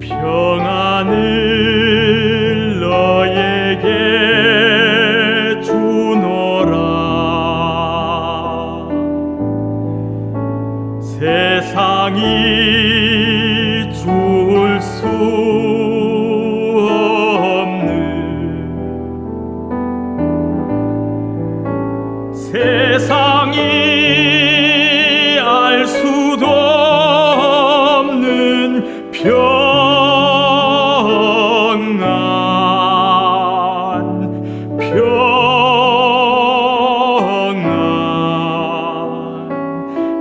평안을 너에게 주노라. 세상이 줄 수 없는 세상이 평안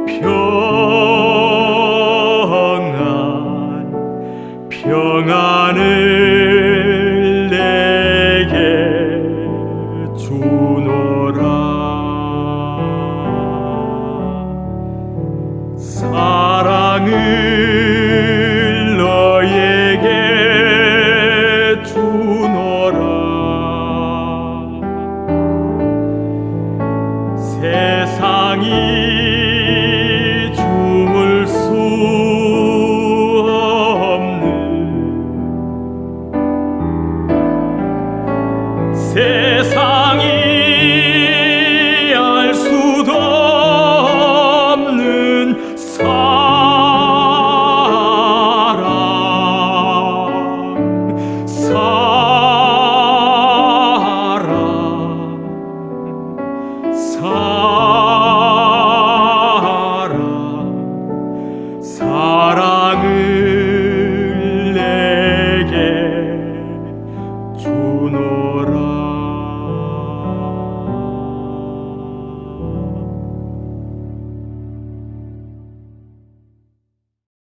평안 평안을 내게 주노라. 사랑을 땅이 주물 수 없는 세상이 알 수도 없는 사랑. 사랑. 사랑. さあ。